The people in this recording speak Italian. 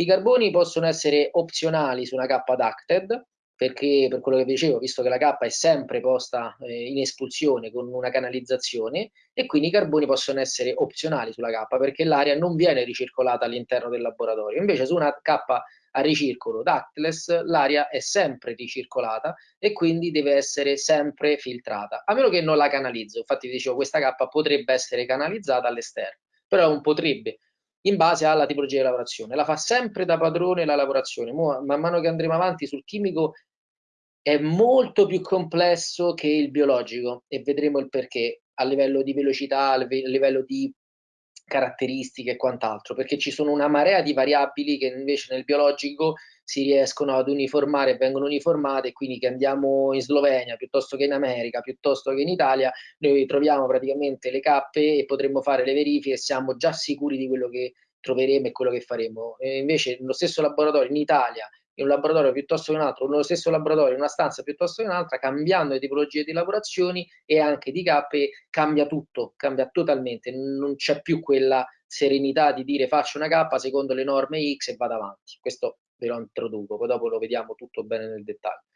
I carboni possono essere opzionali su una K ducted, perché per quello che vi dicevo, visto che la K è sempre posta eh, in espulsione con una canalizzazione, e quindi i carboni possono essere opzionali sulla K, perché l'aria non viene ricircolata all'interno del laboratorio. Invece su una K a ricircolo ductless l'aria è sempre ricircolata e quindi deve essere sempre filtrata, a meno che non la canalizzo. Infatti vi dicevo, questa K potrebbe essere canalizzata all'esterno, però non potrebbe, in base alla tipologia di lavorazione. La fa sempre da padrone la lavorazione. Mo, man mano che andremo avanti sul chimico è molto più complesso che il biologico e vedremo il perché a livello di velocità, a livello di caratteristiche e quant'altro, perché ci sono una marea di variabili che invece nel biologico si riescono ad uniformare vengono uniformate, quindi che andiamo in Slovenia piuttosto che in America, piuttosto che in Italia, noi troviamo praticamente le cappe e potremmo fare le verifiche e siamo già sicuri di quello che troveremo e quello che faremo. E invece nello stesso laboratorio in Italia in un laboratorio piuttosto che un altro, nello stesso laboratorio, in una stanza piuttosto che un'altra, cambiando le tipologie di lavorazioni e anche di cappe, cambia tutto, cambia totalmente, non c'è più quella serenità di dire faccio una cappa secondo le norme X e vado avanti. Questo ve lo introduco, poi dopo lo vediamo tutto bene nel dettaglio.